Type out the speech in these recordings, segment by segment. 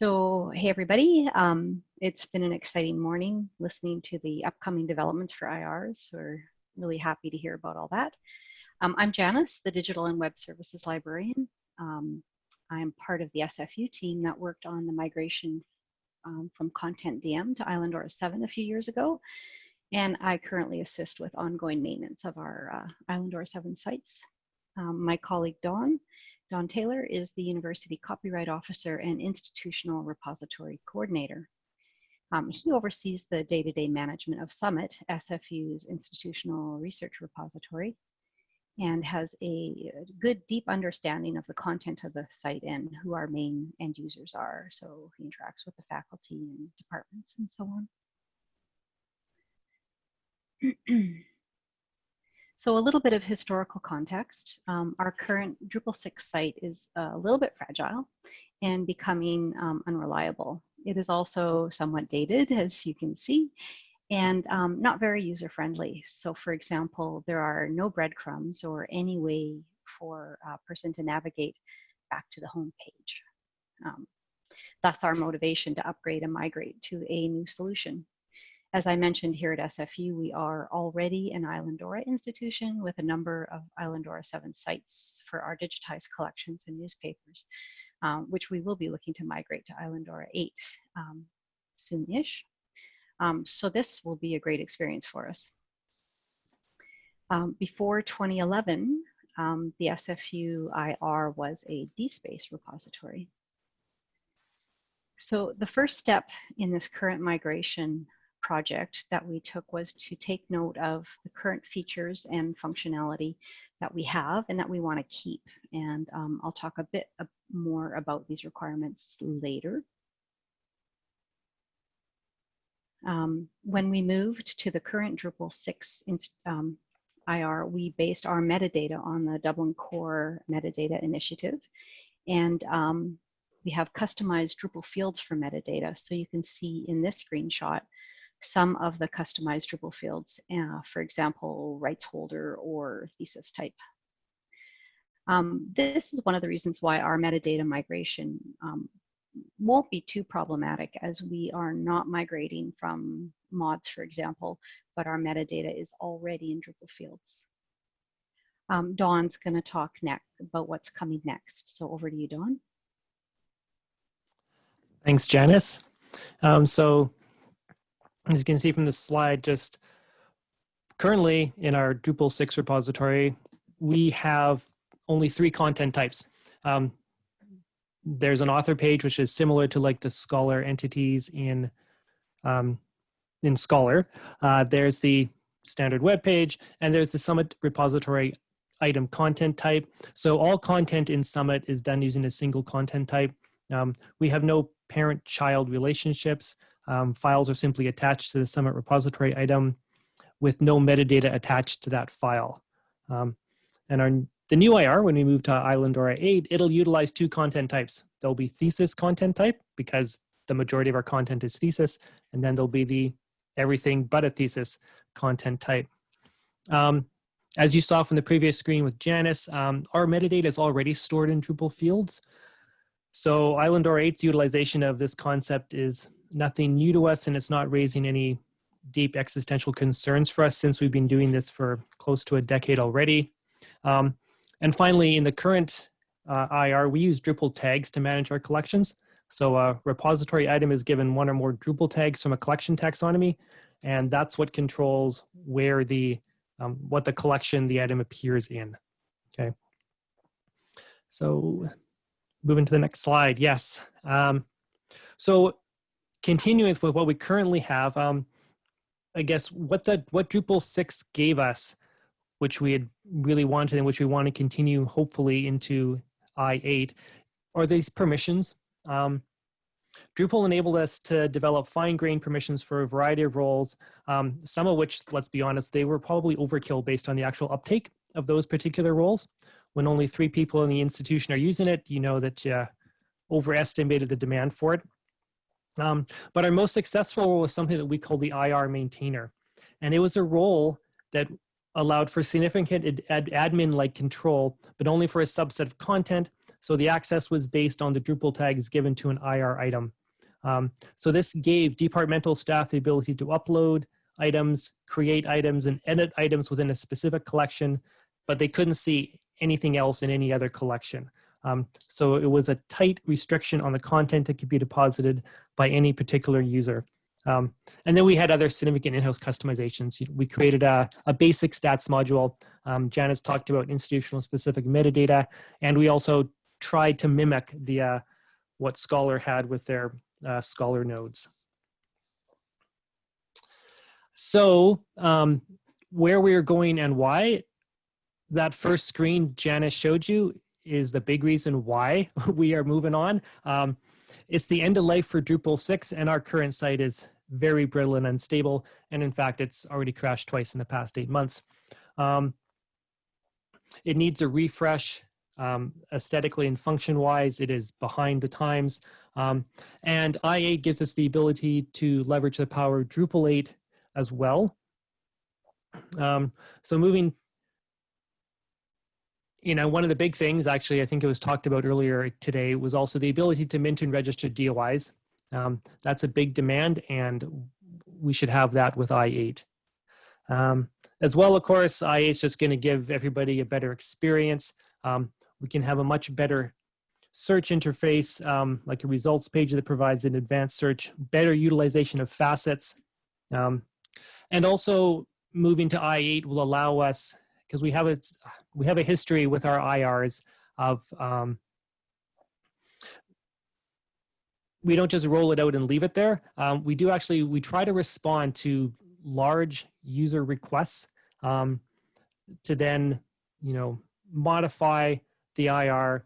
So, hey everybody, um, it's been an exciting morning listening to the upcoming developments for IRs. We're really happy to hear about all that. Um, I'm Janice, the Digital and Web Services Librarian. Um, I'm part of the SFU team that worked on the migration um, from Content DM to Islandora 7 a few years ago. And I currently assist with ongoing maintenance of our uh, Islandora 7 sites. Um, my colleague Don Don Taylor is the University Copyright Officer and Institutional Repository Coordinator. Um, he oversees the day-to-day -day management of Summit, SFU's institutional research repository, and has a good, deep understanding of the content of the site and who our main end users are. So he interacts with the faculty and departments and so on. So a little bit of historical context. Um, our current Drupal 6 site is a little bit fragile and becoming um, unreliable. It is also somewhat dated, as you can see, and um, not very user-friendly. So for example, there are no breadcrumbs or any way for a person to navigate back to the home page. Um, thus our motivation to upgrade and migrate to a new solution. As I mentioned here at SFU, we are already an Islandora institution with a number of Islandora 7 sites for our digitized collections and newspapers, um, which we will be looking to migrate to Islandora 8 um, soon-ish. Um, so this will be a great experience for us. Um, before 2011, um, the SFU IR was a DSpace repository. So the first step in this current migration project that we took was to take note of the current features and functionality that we have and that we want to keep. And um, I'll talk a bit more about these requirements later. Um, when we moved to the current Drupal 6 um, IR, we based our metadata on the Dublin Core Metadata Initiative. And um, we have customized Drupal fields for metadata. So you can see in this screenshot some of the customized Drupal fields, uh, for example, rights holder or thesis type. Um, this is one of the reasons why our metadata migration um, won't be too problematic as we are not migrating from MODS, for example, but our metadata is already in Drupal fields. Um, Don's going to talk next about what's coming next. So over to you, Dawn. Thanks, Janice. Um, so as you can see from the slide, just currently in our Drupal 6 repository, we have only three content types. Um, there's an author page, which is similar to like the Scholar entities in, um, in Scholar. Uh, there's the standard web page, and there's the Summit repository item content type. So all content in Summit is done using a single content type. Um, we have no parent-child relationships. Um, files are simply attached to the Summit repository item with no metadata attached to that file. Um, and our, the new IR, when we move to Islandora 8, it'll utilize two content types. There'll be thesis content type because the majority of our content is thesis, and then there'll be the everything but a thesis content type. Um, as you saw from the previous screen with Janice, um, our metadata is already stored in Drupal fields. So Islandora 8's utilization of this concept is nothing new to us and it's not raising any deep existential concerns for us since we've been doing this for close to a decade already. Um, and finally, in the current uh, IR, we use Drupal tags to manage our collections. So a repository item is given one or more Drupal tags from a collection taxonomy, and that's what controls where the, um, what the collection the item appears in, okay? So moving to the next slide, yes. Um, so continuing with what we currently have, um, I guess what the what Drupal 6 gave us, which we had really wanted and which we want to continue hopefully into I8, are these permissions. Um, Drupal enabled us to develop fine-grained permissions for a variety of roles, um, some of which, let's be honest, they were probably overkill based on the actual uptake of those particular roles. When only three people in the institution are using it, you know that you overestimated the demand for it. Um, but our most successful role was something that we call the IR maintainer. And it was a role that allowed for significant ad admin-like control, but only for a subset of content, So the access was based on the Drupal tags given to an IR item. Um, so this gave departmental staff the ability to upload items, create items, and edit items within a specific collection, but they couldn't see anything else in any other collection. Um, so it was a tight restriction on the content that could be deposited by any particular user. Um, and then we had other significant in-house customizations. We created a, a basic stats module. Um, Janice talked about institutional specific metadata, and we also tried to mimic the uh, what Scholar had with their uh, Scholar nodes. So um, where we are going and why, that first screen Janice showed you is the big reason why we are moving on. Um, it's the end of life for Drupal 6 and our current site is very brittle and unstable. And in fact, it's already crashed twice in the past eight months. Um, it needs a refresh um, aesthetically and function wise. It is behind the times. Um, and i8 gives us the ability to leverage the power of Drupal 8 as well. Um, so moving you know, one of the big things, actually, I think it was talked about earlier today, was also the ability to mint and register DOIs. Um, that's a big demand, and we should have that with i8. Um, as well, of course, i8 is just going to give everybody a better experience. Um, we can have a much better search interface, um, like a results page that provides an advanced search, better utilization of facets. Um, and also moving to i8 will allow us because we have a we have a history with our IRs of um, we don't just roll it out and leave it there. Um, we do actually we try to respond to large user requests um, to then you know modify the IR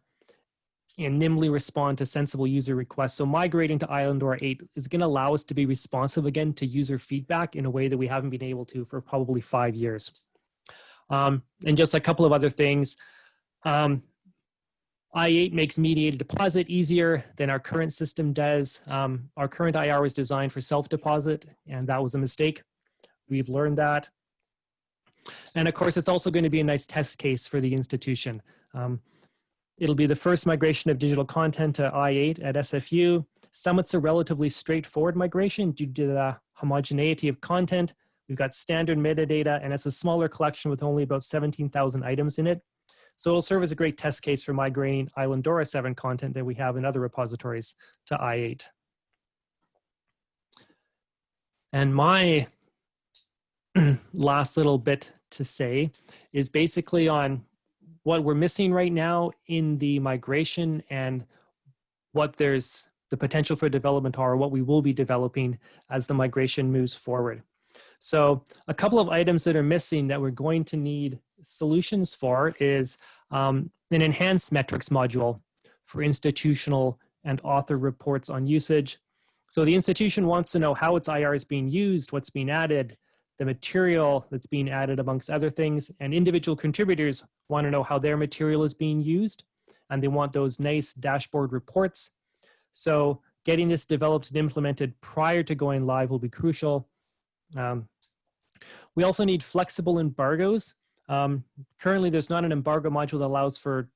and nimbly respond to sensible user requests. So migrating to Islandora 8 is going to allow us to be responsive again to user feedback in a way that we haven't been able to for probably five years. Um, and just a couple of other things. Um, I8 makes mediated deposit easier than our current system does. Um, our current IR was designed for self-deposit, and that was a mistake. We've learned that. And of course, it's also going to be a nice test case for the institution. Um, it'll be the first migration of digital content to I8 at SFU. Summit's a relatively straightforward migration due to the homogeneity of content We've got standard metadata and it's a smaller collection with only about 17,000 items in it. So it'll serve as a great test case for migrating Islandora 7 content that we have in other repositories to I8. And my last little bit to say is basically on what we're missing right now in the migration and what there's the potential for development are, what we will be developing as the migration moves forward. So a couple of items that are missing that we're going to need solutions for is um, an enhanced metrics module for institutional and author reports on usage. So the institution wants to know how its IR is being used, what's being added, the material that's being added amongst other things, and individual contributors want to know how their material is being used, and they want those nice dashboard reports. So getting this developed and implemented prior to going live will be crucial. Um, we also need flexible embargoes. Um, currently, there's not an embargo module that allows for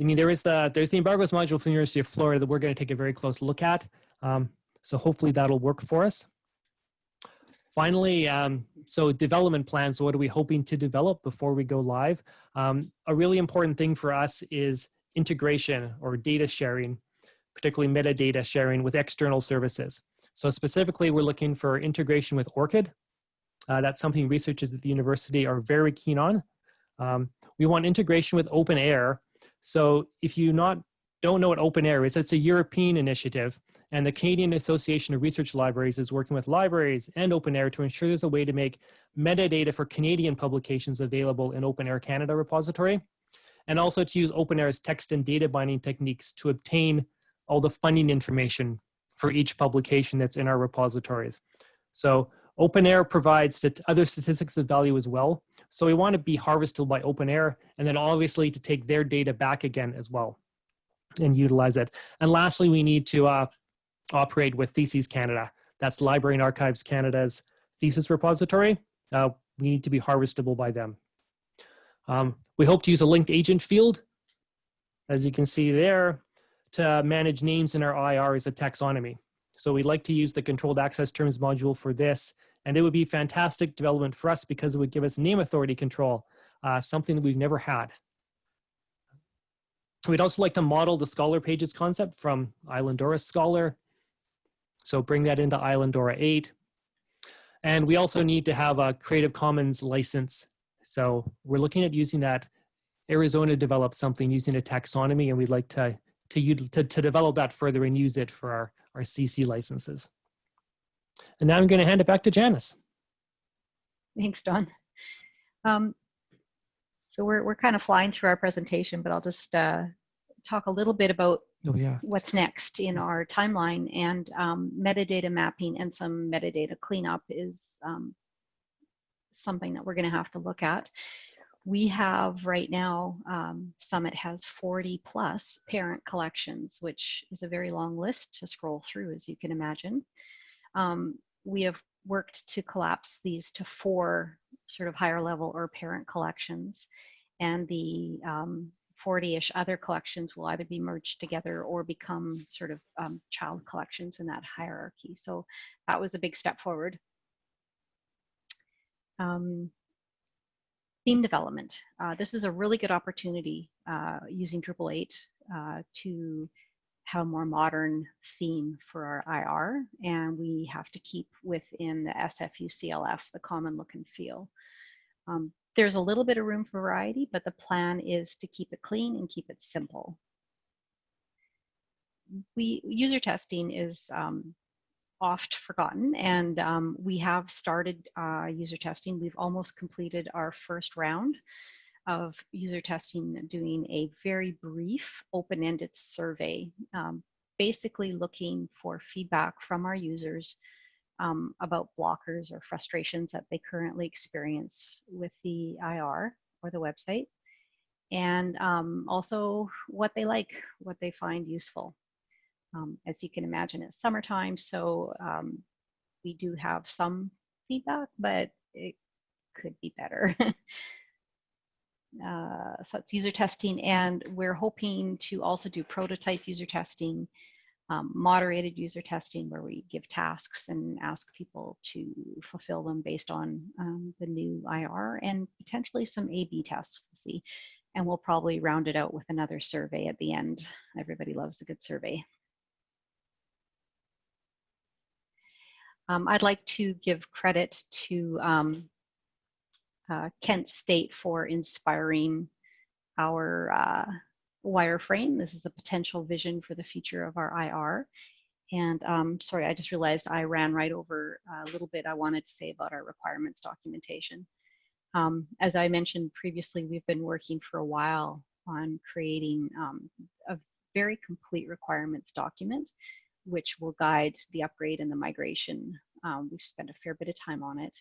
I mean, there is the there's the embargoes module from the University of Florida that we're going to take a very close look at. Um, so hopefully that'll work for us. Finally, um, so development plans. So what are we hoping to develop before we go live? Um, a really important thing for us is integration or data sharing, particularly metadata sharing with external services. So specifically, we're looking for integration with ORCID. Uh, that's something researchers at the university are very keen on. Um, we want integration with OpenAIRE. So if you not don't know what OpenAIRE is, it's a European initiative, and the Canadian Association of Research Libraries is working with libraries and OpenAIRE to ensure there's a way to make metadata for Canadian publications available in OpenAIRE Canada repository, and also to use OpenAIRE's text and data binding techniques to obtain all the funding information for each publication that's in our repositories. So OpenAIRE provides other statistics of value as well. So we want to be harvested by OpenAIRE and then obviously to take their data back again as well and utilize it. And lastly, we need to uh, operate with Theses Canada. That's Library and Archives Canada's thesis repository. Uh, we need to be harvestable by them. Um, we hope to use a linked agent field, as you can see there, to manage names in our IR is a taxonomy. So we'd like to use the controlled access terms module for this, and it would be fantastic development for us because it would give us name authority control, uh, something that we've never had. We'd also like to model the Scholar Pages concept from Islandora Scholar. So bring that into Islandora 8. And we also need to have a Creative Commons license. So we're looking at using that. Arizona developed something using a taxonomy, and we'd like to, to, to, to develop that further and use it for our, our CC licenses. And now I'm going to hand it back to Janice. Thanks, Don. Um, so we're, we're kind of flying through our presentation, but I'll just uh, talk a little bit about Oh, yeah. what's next in our timeline and um, metadata mapping and some metadata cleanup is um, something that we're going to have to look at. We have right now, um, Summit has 40 plus parent collections, which is a very long list to scroll through, as you can imagine. Um, we have worked to collapse these to four sort of higher level or parent collections. And the 40-ish um, other collections will either be merged together or become sort of um, child collections in that hierarchy. So that was a big step forward. Um, theme development. Uh, this is a really good opportunity uh, using Drupal 8 uh, to have a more modern theme for our IR, and we have to keep within the SFU CLF, the common look and feel. Um, there's a little bit of room for variety, but the plan is to keep it clean and keep it simple. We user testing is um, oft forgotten, and um, we have started uh, user testing. We've almost completed our first round of user testing doing a very brief open-ended survey, um, basically looking for feedback from our users um, about blockers or frustrations that they currently experience with the IR or the website, and um, also what they like, what they find useful. Um, as you can imagine, it's summertime, so um, we do have some feedback, but it could be better. uh, so it's user testing, and we're hoping to also do prototype user testing, um, moderated user testing, where we give tasks and ask people to fulfill them based on um, the new IR, and potentially some A/B tests. We'll see, and we'll probably round it out with another survey at the end. Everybody loves a good survey. Um, I'd like to give credit to um, uh, Kent State for inspiring our uh, wireframe. This is a potential vision for the future of our IR. And um, sorry, I just realized I ran right over a little bit I wanted to say about our requirements documentation. Um, as I mentioned previously, we've been working for a while on creating um, a very complete requirements document, which will guide the upgrade and the migration. Um, we've spent a fair bit of time on it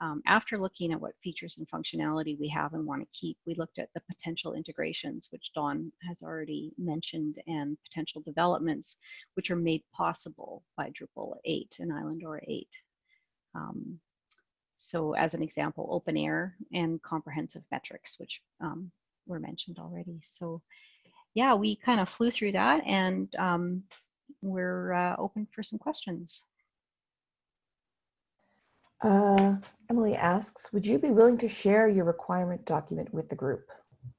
um, after looking at what features and functionality we have and want to keep, we looked at the potential integrations, which Don has already mentioned, and potential developments, which are made possible by Drupal 8 and Islandora 8. Um, so as an example, OpenAIRE and comprehensive metrics, which um, were mentioned already. So yeah, we kind of flew through that and um, we're uh, open for some questions. Uh, Emily asks, would you be willing to share your requirement document with the group?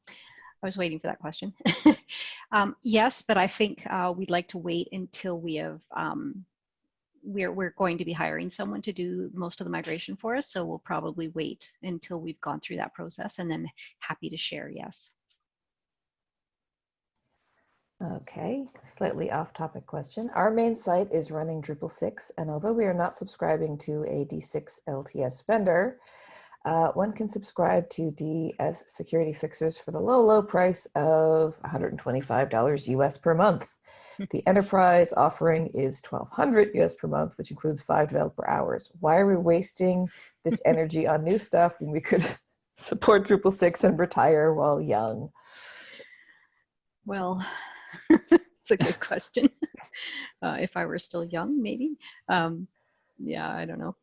I was waiting for that question. um, yes, but I think uh, we'd like to wait until we have, um, we're, we're going to be hiring someone to do most of the migration for us. So we'll probably wait until we've gone through that process and then happy to share, yes. Okay, slightly off topic question. Our main site is running Drupal 6, and although we are not subscribing to a D6 LTS vendor, uh, one can subscribe to D6 security fixers for the low, low price of $125 US per month. The enterprise offering is 1200 US per month, which includes five developer hours. Why are we wasting this energy on new stuff when we could support Drupal 6 and retire while young? Well, it's a good question. Uh, if I were still young, maybe. Um, yeah, I don't know.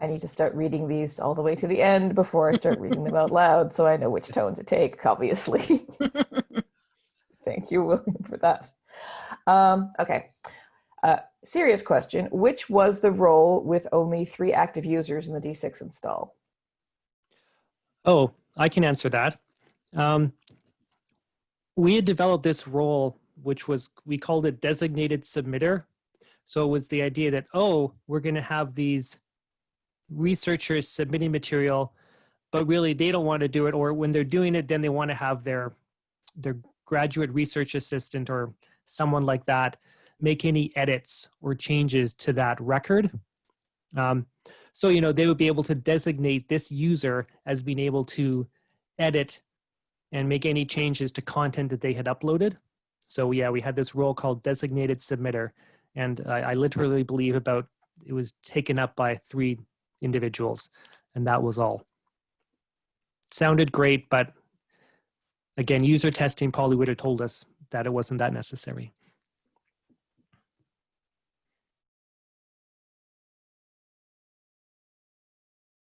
I need to start reading these all the way to the end before I start reading them out loud so I know which tone to take, obviously. Thank you, William, for that. Um, okay. Uh, serious question. Which was the role with only three active users in the D6 install? Oh, I can answer that. Um, we had developed this role, which was, we called it designated submitter. So it was the idea that, oh, we're going to have these researchers submitting material, but really they don't want to do it. Or when they're doing it, then they want to have their, their graduate research assistant or someone like that make any edits or changes to that record. Um, so, you know, they would be able to designate this user as being able to edit and make any changes to content that they had uploaded. So yeah, we had this role called designated submitter. And I, I literally believe about, it was taken up by three individuals and that was all. Sounded great, but again, user testing probably would have told us that it wasn't that necessary.